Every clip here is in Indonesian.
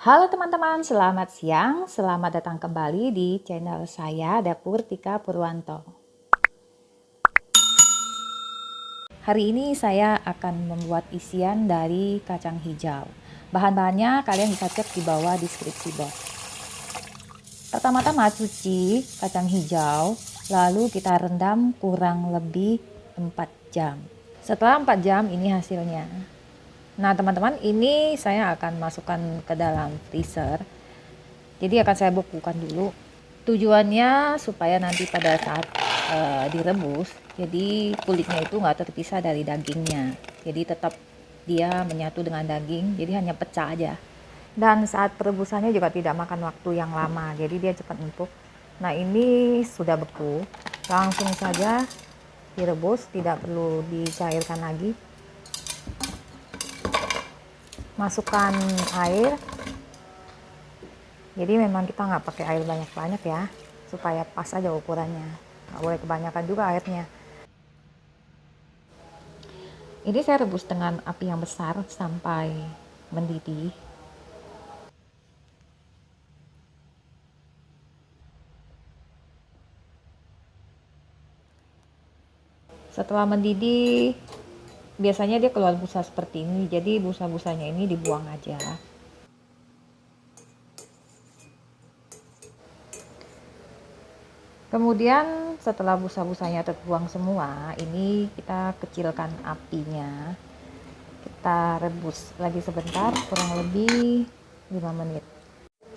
Halo teman-teman, selamat siang. Selamat datang kembali di channel saya Dapur Tika Purwanto. Hari ini saya akan membuat isian dari kacang hijau. Bahan-bahannya kalian bisa cek di bawah deskripsi box. Pertama-tama cuci kacang hijau, lalu kita rendam kurang lebih 4 jam. Setelah 4 jam ini hasilnya. Nah teman-teman ini saya akan masukkan ke dalam freezer. Jadi akan saya bekukan dulu. Tujuannya supaya nanti pada saat uh, direbus, jadi kulitnya itu nggak terpisah dari dagingnya. Jadi tetap dia menyatu dengan daging, jadi hanya pecah aja. Dan saat perebusannya juga tidak makan waktu yang lama, jadi dia cepat empuk. Nah ini sudah beku, langsung saja direbus, tidak perlu dicairkan lagi masukkan air. Jadi memang kita nggak pakai air banyak-banyak ya supaya pas aja ukurannya. Nggak boleh kebanyakan juga airnya. Ini saya rebus dengan api yang besar sampai mendidih. Setelah mendidih biasanya dia keluar busa seperti ini jadi busa-busanya ini dibuang aja. Kemudian setelah busa-busanya terbuang semua ini kita kecilkan apinya. Kita rebus lagi sebentar kurang lebih 5 menit.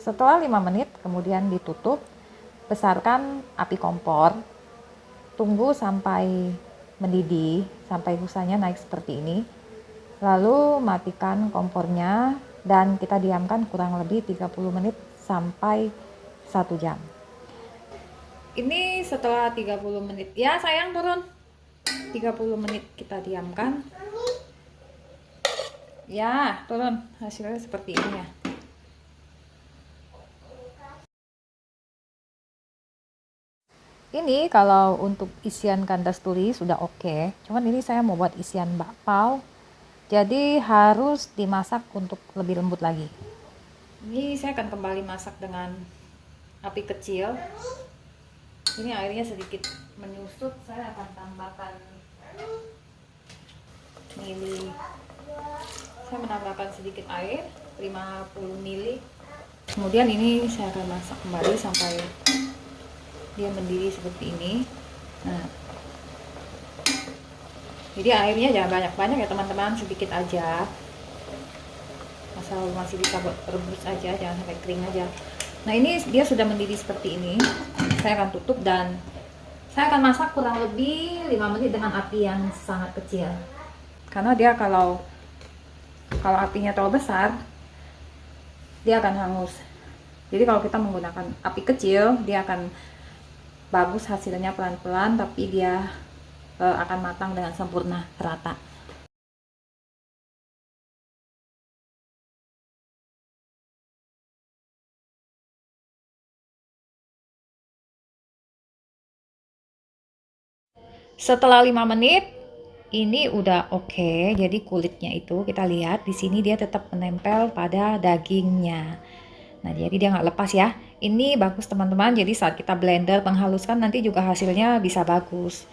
Setelah 5 menit kemudian ditutup besarkan api kompor. Tunggu sampai mendidih sampai busanya naik seperti ini. Lalu matikan kompornya dan kita diamkan kurang lebih 30 menit sampai 1 jam. Ini setelah 30 menit. Ya, sayang turun. 30 menit kita diamkan. Ya, turun. Hasilnya seperti ini ya. Ini kalau untuk isian kandas tuli sudah oke. Okay. cuman ini saya mau buat isian bakpao. Jadi harus dimasak untuk lebih lembut lagi. Ini saya akan kembali masak dengan api kecil. Ini airnya sedikit menyusut saya akan tambahkan mili. Saya menambahkan sedikit air 50 mili. Kemudian ini saya akan masak kembali sampai dia mendidih seperti ini. Nah. Jadi airnya jangan banyak-banyak ya teman-teman. Sedikit aja. Asal masih bisa rebus aja jangan sampai kering aja. Nah ini dia sudah mendidih seperti ini. Saya akan tutup dan saya akan masak kurang lebih 5 menit dengan api yang sangat kecil. Karena dia kalau kalau apinya terlalu besar dia akan hangus. Jadi kalau kita menggunakan api kecil dia akan bagus hasilnya pelan-pelan tapi dia e, akan matang dengan sempurna rata. Setelah 5 menit ini udah oke okay, jadi kulitnya itu kita lihat di sini dia tetap menempel pada dagingnya Nah, jadi dia nggak lepas ya. Ini bagus teman-teman, jadi saat kita blender penghaluskan nanti juga hasilnya bisa bagus.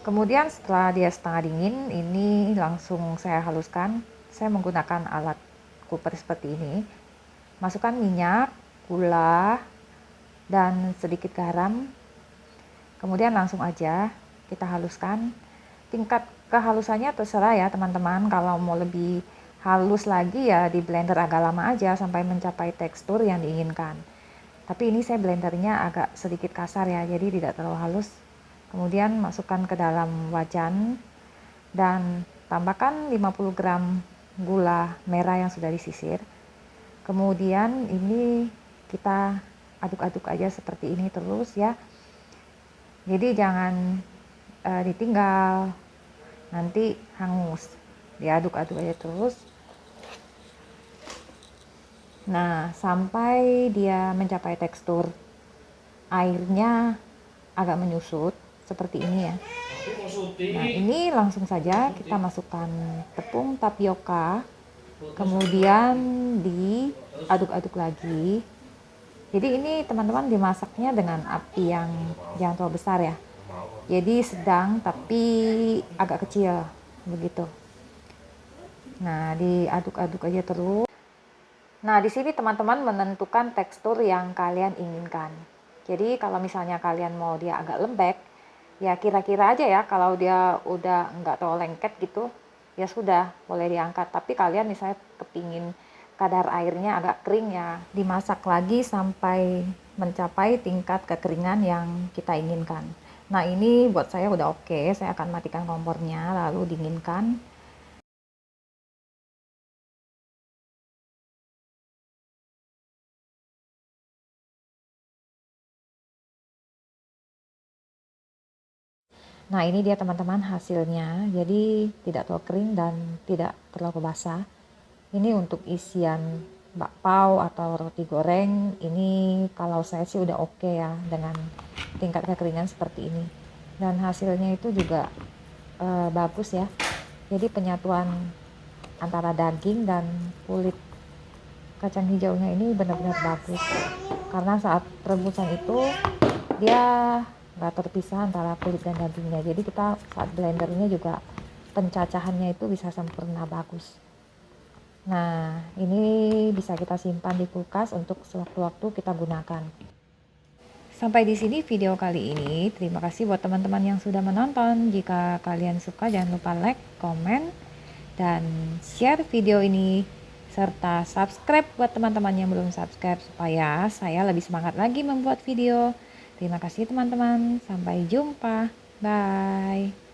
Kemudian setelah dia setengah dingin, ini langsung saya haluskan. Saya menggunakan alat cooper seperti ini. Masukkan minyak, gula, dan sedikit garam. Kemudian langsung aja kita haluskan. Tingkat kehalusannya terserah ya teman-teman, kalau mau lebih halus lagi ya di blender agak lama aja sampai mencapai tekstur yang diinginkan. Tapi ini saya blendernya agak sedikit kasar ya jadi tidak terlalu halus. Kemudian masukkan ke dalam wajan dan tambahkan 50 gram gula merah yang sudah disisir. Kemudian ini kita aduk-aduk aja seperti ini terus ya. Jadi jangan uh, ditinggal nanti hangus. Diaduk-aduk aja terus Nah, sampai dia mencapai tekstur airnya agak menyusut seperti ini ya. Nah, ini langsung saja kita masukkan tepung tapioka, kemudian di aduk-aduk lagi. Jadi ini teman-teman dimasaknya dengan api yang jangan terlalu besar ya. Jadi sedang tapi agak kecil begitu. Nah diaduk-aduk aja terus nah di sini teman-teman menentukan tekstur yang kalian inginkan. Jadi kalau misalnya kalian mau dia agak lembek ya kira-kira aja ya kalau dia udah nggak terlalu lengket gitu ya sudah boleh diangkat. Tapi kalian misalnya kepingin kadar airnya agak kering ya dimasak lagi sampai mencapai tingkat kekeringan yang kita inginkan. Nah ini buat saya udah oke okay. saya akan matikan kompornya lalu dinginkan Nah ini dia teman-teman hasilnya, jadi tidak terlalu kering dan tidak terlalu basah. Ini untuk isian bakpao atau roti goreng. Ini kalau saya sih udah oke okay ya dengan tingkat kekeringan seperti ini. Dan hasilnya itu juga e, bagus ya. Jadi penyatuan antara daging dan kulit kacang hijaunya ini benar-benar bagus. Karena saat rebusan itu dia nggak terpisah antara kulit dan dagingnya jadi kita saat blendernya juga pencacahannya itu bisa sempurna bagus Nah, ini bisa kita simpan di kulkas untuk sewaktu-waktu kita gunakan. Sampai di sini video kali ini. Terima kasih buat teman-teman yang sudah menonton. Jika kalian suka jangan lupa like, komen, dan share video ini serta subscribe buat teman-teman yang belum subscribe supaya saya lebih semangat lagi membuat video. Terima kasih teman-teman. Sampai jumpa. Bye.